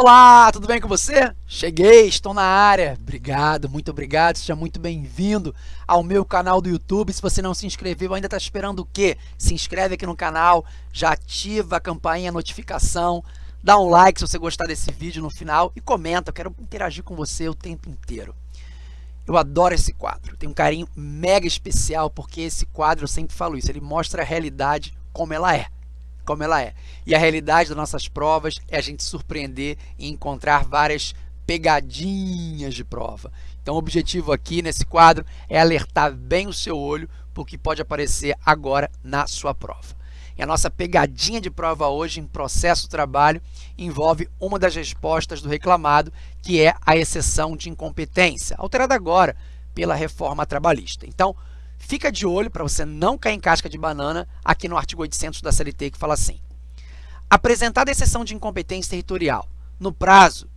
Olá, tudo bem com você? Cheguei, estou na área. Obrigado, muito obrigado. Seja muito bem-vindo ao meu canal do YouTube. Se você não se inscreveu, ainda está esperando o quê? Se inscreve aqui no canal, já ativa a campainha, a notificação, dá um like se você gostar desse vídeo no final e comenta. Eu quero interagir com você o tempo inteiro. Eu adoro esse quadro, tenho um carinho mega especial porque esse quadro, eu sempre falo isso, ele mostra a realidade como ela é como ela é. E a realidade das nossas provas é a gente surpreender e encontrar várias pegadinhas de prova. Então o objetivo aqui nesse quadro é alertar bem o seu olho porque pode aparecer agora na sua prova. E a nossa pegadinha de prova hoje em processo trabalho envolve uma das respostas do reclamado, que é a exceção de incompetência, alterada agora pela reforma trabalhista. Então, Fica de olho para você não cair em casca de banana aqui no artigo 800 da CLT que fala assim. Apresentada a exceção de incompetência territorial no prazo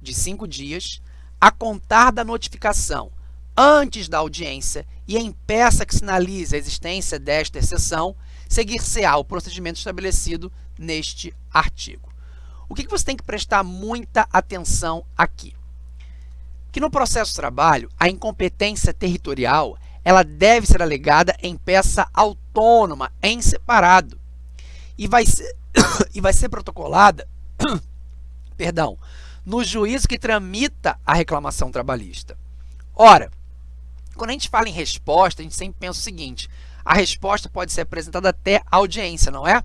de cinco dias, a contar da notificação antes da audiência e em peça que sinalize a existência desta exceção, seguir-se-á o procedimento estabelecido neste artigo. O que você tem que prestar muita atenção aqui? Que no processo de trabalho, a incompetência territorial ela deve ser alegada em peça autônoma, em separado, e vai ser, e vai ser protocolada perdão, no juízo que tramita a reclamação trabalhista. Ora, quando a gente fala em resposta, a gente sempre pensa o seguinte, a resposta pode ser apresentada até a audiência, não é?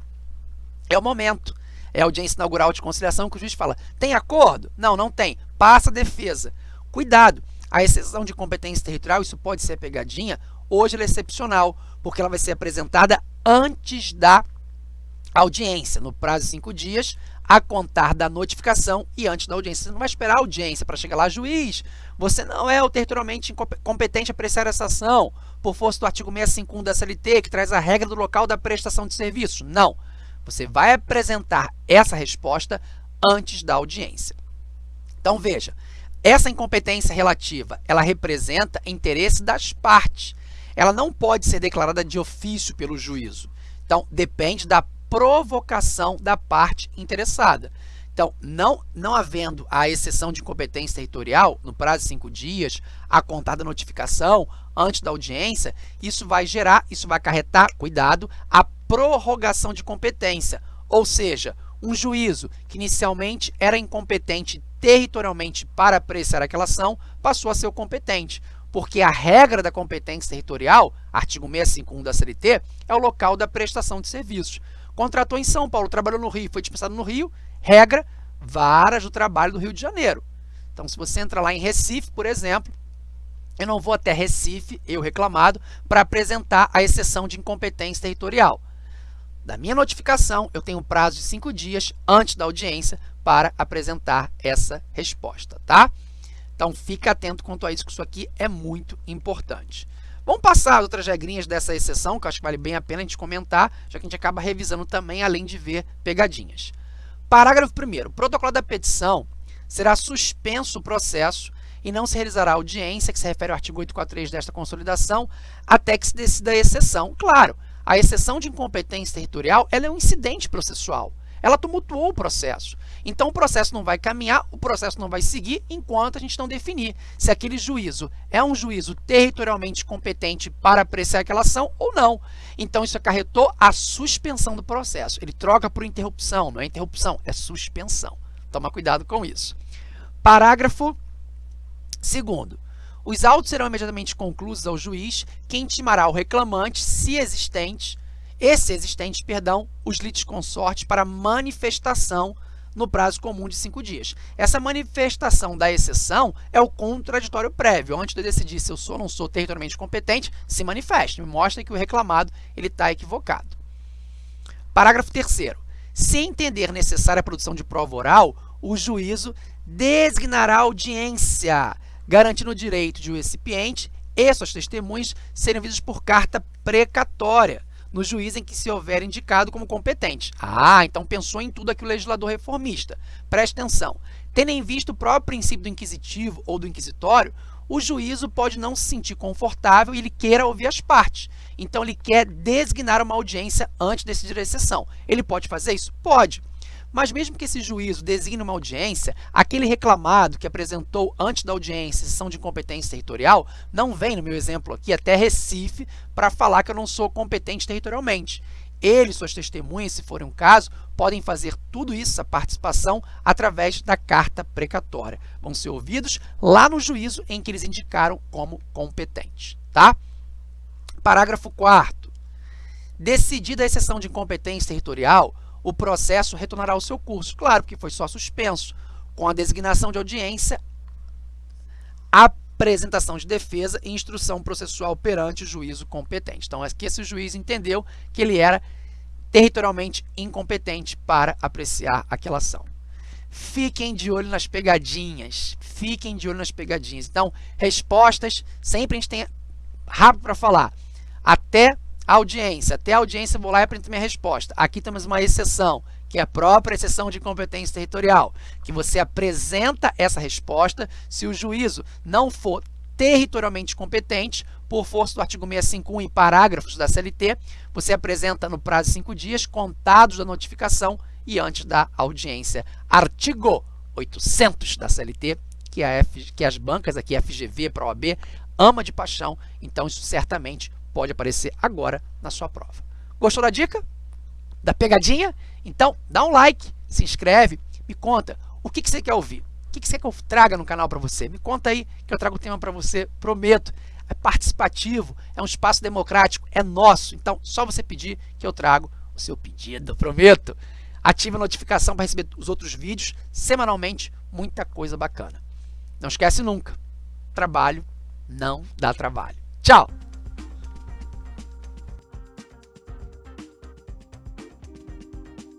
É o momento. É a audiência inaugural de conciliação que o juiz fala, tem acordo? Não, não tem. Passa a defesa. Cuidado, a exceção de competência territorial, isso pode ser pegadinha, hoje ela é excepcional, porque ela vai ser apresentada antes da audiência, no prazo de cinco dias, a contar da notificação e antes da audiência. Você não vai esperar a audiência para chegar lá, juiz, você não é o territorialmente competente a prestar essa ação, por força do artigo 651 da CLT, que traz a regra do local da prestação de serviço. Não, você vai apresentar essa resposta antes da audiência. Então, veja, essa incompetência relativa, ela representa interesse das partes. Ela não pode ser declarada de ofício pelo juízo. Então, depende da provocação da parte interessada. Então, não, não havendo a exceção de incompetência territorial, no prazo de cinco dias, a contar da notificação antes da audiência, isso vai gerar, isso vai acarretar, cuidado, a prorrogação de competência. Ou seja, um juízo que inicialmente era incompetente territorialmente para apreciar aquela ação, passou a ser competente, porque a regra da competência territorial, artigo 651 da CLT, é o local da prestação de serviços. Contratou em São Paulo, trabalhou no Rio, foi dispensado no Rio, regra, varas do trabalho do Rio de Janeiro. Então, se você entra lá em Recife, por exemplo, eu não vou até Recife, eu reclamado, para apresentar a exceção de incompetência territorial. Da minha notificação, eu tenho um prazo de cinco dias antes da audiência para apresentar essa resposta, tá? Então, fica atento quanto a isso, que isso aqui é muito importante. Vamos passar outras regrinhas dessa exceção, que eu acho que vale bem a pena a gente comentar, já que a gente acaba revisando também, além de ver pegadinhas. Parágrafo 1 protocolo da petição será suspenso o processo e não se realizará audiência, que se refere ao artigo 843 desta consolidação, até que se decida a exceção. Claro, a exceção de incompetência territorial ela é um incidente processual ela tumultuou o processo. Então, o processo não vai caminhar, o processo não vai seguir enquanto a gente não definir se aquele juízo é um juízo territorialmente competente para apreciar aquela ação ou não. Então, isso acarretou a suspensão do processo. Ele troca por interrupção, não é interrupção, é suspensão. Toma cuidado com isso. Parágrafo 2 os autos serão imediatamente concluídos ao juiz, que intimará o reclamante, se existente, esse existente, perdão, os litisconsortes para manifestação no prazo comum de cinco dias. Essa manifestação da exceção é o contraditório prévio. Antes de eu decidir se eu sou ou não sou territorialmente competente, se manifeste, me que o reclamado está equivocado. Parágrafo 3 Se entender necessária a produção de prova oral, o juízo designará audiência, garantindo o direito de o recipiente e suas testemunhas serem vistos por carta precatória, no juiz em que se houver indicado como competente. Ah, então pensou em tudo aqui o legislador reformista. Preste atenção. Tendo em vista o próprio princípio do inquisitivo ou do inquisitório, o juízo pode não se sentir confortável e ele queira ouvir as partes. Então, ele quer designar uma audiência antes de decidir a exceção. Ele pode fazer isso? Pode. Mas mesmo que esse juízo designe uma audiência, aquele reclamado que apresentou antes da audiência sessão de competência territorial não vem, no meu exemplo aqui, até Recife para falar que eu não sou competente territorialmente. Ele e suas testemunhas, se for um caso, podem fazer tudo isso, a participação, através da carta precatória. Vão ser ouvidos lá no juízo em que eles indicaram como competentes. Tá? Parágrafo 4 Decidida a exceção de incompetência territorial, o processo retornará ao seu curso. Claro, porque foi só suspenso, com a designação de audiência, apresentação de defesa e instrução processual perante o juízo competente. Então, aqui esse juiz entendeu que ele era territorialmente incompetente para apreciar aquela ação. Fiquem de olho nas pegadinhas, fiquem de olho nas pegadinhas. Então, respostas, sempre a gente tem rápido para falar. Até audiência, até a audiência vou lá e apresento minha resposta. Aqui temos uma exceção, que é a própria exceção de competência territorial, que você apresenta essa resposta se o juízo não for territorialmente competente, por força do artigo 651 e parágrafos da CLT, você apresenta no prazo de cinco dias, contados da notificação e antes da audiência. Artigo 800 da CLT, que, a F, que as bancas aqui, FGV, ProAB, ama de paixão, então isso certamente pode aparecer agora na sua prova. Gostou da dica? Da pegadinha? Então, dá um like, se inscreve, me conta o que, que você quer ouvir. O que, que você quer que eu traga no canal para você? Me conta aí que eu trago o tema para você, prometo. É participativo, é um espaço democrático, é nosso. Então, só você pedir que eu trago o seu pedido, prometo. Ative a notificação para receber os outros vídeos semanalmente, muita coisa bacana. Não esquece nunca, trabalho não dá trabalho. Tchau!